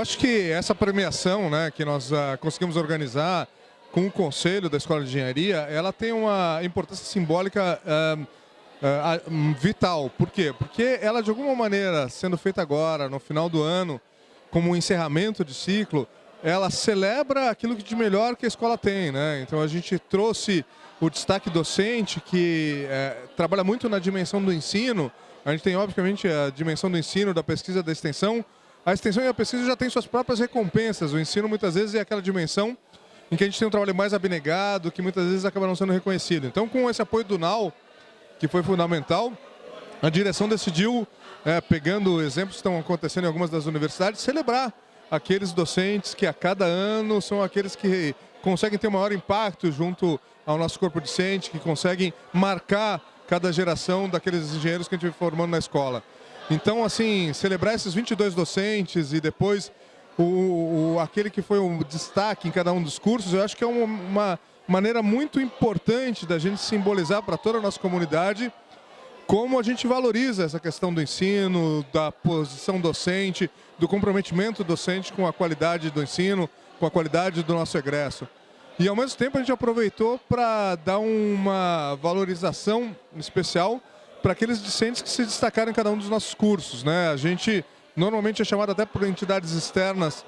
Acho que essa premiação né, que nós uh, conseguimos organizar com o Conselho da Escola de Engenharia, ela tem uma importância simbólica uh, uh, vital. Por quê? Porque ela, de alguma maneira, sendo feita agora, no final do ano, como um encerramento de ciclo, ela celebra aquilo de melhor que a escola tem. Né? Então a gente trouxe o destaque docente, que é, trabalha muito na dimensão do ensino. A gente tem, obviamente, a dimensão do ensino, da pesquisa, da extensão. A extensão e a pesquisa já têm suas próprias recompensas. O ensino, muitas vezes, é aquela dimensão em que a gente tem um trabalho mais abnegado, que muitas vezes acaba não sendo reconhecido. Então, com esse apoio do NAU, que foi fundamental, a direção decidiu, é, pegando exemplos que estão acontecendo em algumas das universidades, celebrar aqueles docentes que a cada ano são aqueles que conseguem ter maior impacto junto ao nosso corpo docente, que conseguem marcar cada geração daqueles engenheiros que a gente vem formando na escola. Então, assim, celebrar esses 22 docentes e depois o, o, aquele que foi um destaque em cada um dos cursos, eu acho que é uma, uma maneira muito importante da gente simbolizar para toda a nossa comunidade como a gente valoriza essa questão do ensino, da posição docente, do comprometimento docente com a qualidade do ensino, com a qualidade do nosso egresso. E ao mesmo tempo a gente aproveitou para dar uma valorização especial para aqueles discentes que se destacaram em cada um dos nossos cursos. Né? A gente normalmente é chamado até por entidades externas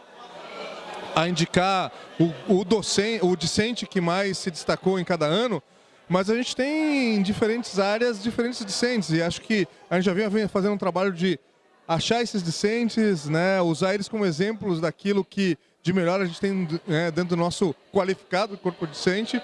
a indicar o, o, docente, o discente que mais se destacou em cada ano, mas a gente tem em diferentes áreas diferentes discentes e acho que a gente já vinha fazendo um trabalho de achar esses discentes, né, usar eles como exemplos daquilo que de melhor a gente tem né, dentro do nosso qualificado corpo docente.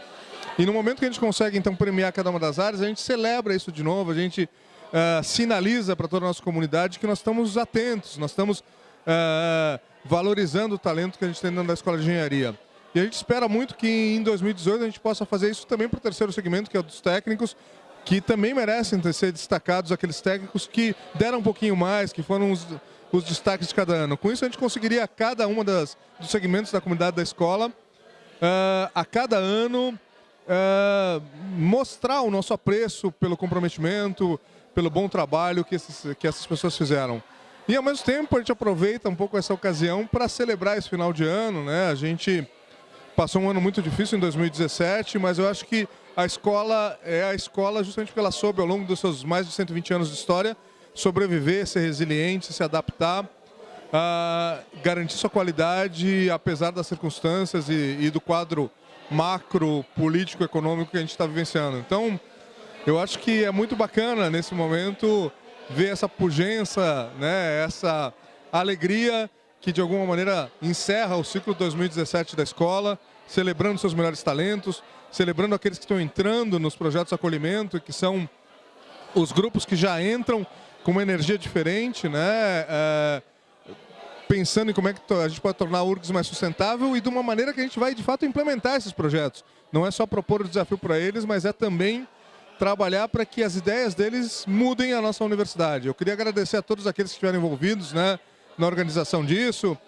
E no momento que a gente consegue então premiar cada uma das áreas, a gente celebra isso de novo, a gente uh, sinaliza para toda a nossa comunidade que nós estamos atentos, nós estamos uh, valorizando o talento que a gente tem dentro da Escola de Engenharia. E a gente espera muito que em 2018 a gente possa fazer isso também para o terceiro segmento, que é o dos técnicos, que também merecem ser destacados aqueles técnicos que deram um pouquinho mais, que foram os, os destaques de cada ano. Com isso, a gente conseguiria, cada uma das, dos segmentos da comunidade da escola, uh, a cada ano, uh, mostrar o nosso apreço pelo comprometimento, pelo bom trabalho que, esses, que essas pessoas fizeram. E, ao mesmo tempo, a gente aproveita um pouco essa ocasião para celebrar esse final de ano. Né? A gente passou um ano muito difícil em 2017, mas eu acho que a escola é a escola justamente porque ela soube, ao longo dos seus mais de 120 anos de história, sobreviver, ser resiliente, se adaptar, uh, garantir sua qualidade, apesar das circunstâncias e, e do quadro macro, político, econômico que a gente está vivenciando. Então, eu acho que é muito bacana, nesse momento, ver essa pujança, né, essa alegria que, de alguma maneira, encerra o ciclo 2017 da escola, celebrando seus melhores talentos, celebrando aqueles que estão entrando nos projetos de acolhimento, que são os grupos que já entram com uma energia diferente, né? É, pensando em como é que a gente pode tornar a URGS mais sustentável e de uma maneira que a gente vai, de fato, implementar esses projetos. Não é só propor o desafio para eles, mas é também trabalhar para que as ideias deles mudem a nossa universidade. Eu queria agradecer a todos aqueles que estiveram envolvidos né, na organização disso,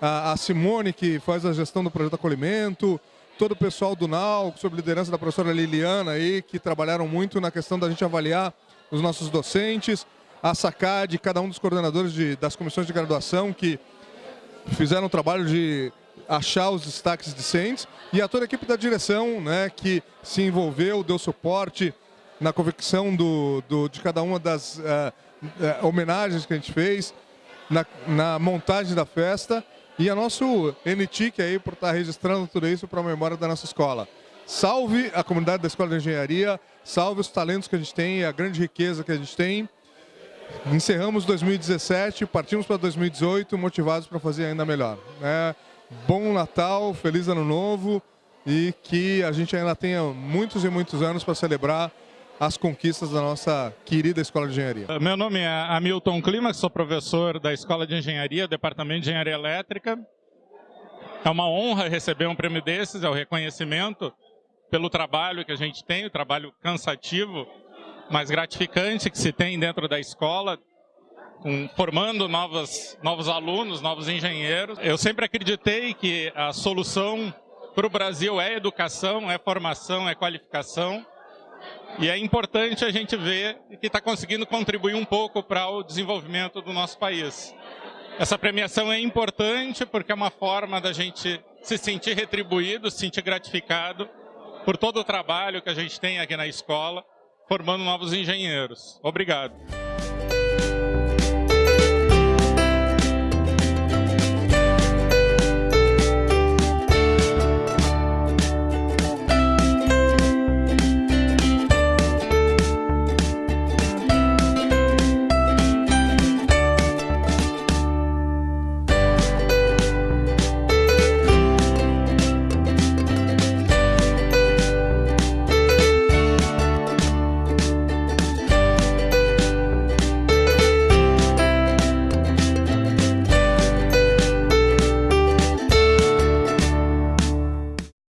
a, a Simone, que faz a gestão do projeto acolhimento, todo o pessoal do NAU, sob liderança da professora Liliana, aí, que trabalharam muito na questão da gente avaliar os nossos docentes, a SACAD, cada um dos coordenadores de, das comissões de graduação que fizeram o trabalho de achar os destaques discentes e a toda a equipe da direção né, que se envolveu, deu suporte na convicção do, do de cada uma das uh, uh, homenagens que a gente fez, na, na montagem da festa e a nosso NTIC aí por estar registrando tudo isso para a memória da nossa escola. Salve a comunidade da Escola de Engenharia, salve os talentos que a gente tem, a grande riqueza que a gente tem. Encerramos 2017, partimos para 2018 motivados para fazer ainda melhor. Né? Bom Natal, feliz Ano Novo e que a gente ainda tenha muitos e muitos anos para celebrar as conquistas da nossa querida Escola de Engenharia. Meu nome é Hamilton Clima, sou professor da Escola de Engenharia, Departamento de Engenharia Elétrica. É uma honra receber um prêmio desses, é o reconhecimento pelo trabalho que a gente tem, o trabalho cansativo, mas gratificante que se tem dentro da escola, formando novos, novos alunos, novos engenheiros. Eu sempre acreditei que a solução para o Brasil é educação, é formação, é qualificação. E é importante a gente ver que está conseguindo contribuir um pouco para o desenvolvimento do nosso país. Essa premiação é importante porque é uma forma da gente se sentir retribuído, se sentir gratificado por todo o trabalho que a gente tem aqui na escola, formando novos engenheiros. Obrigado.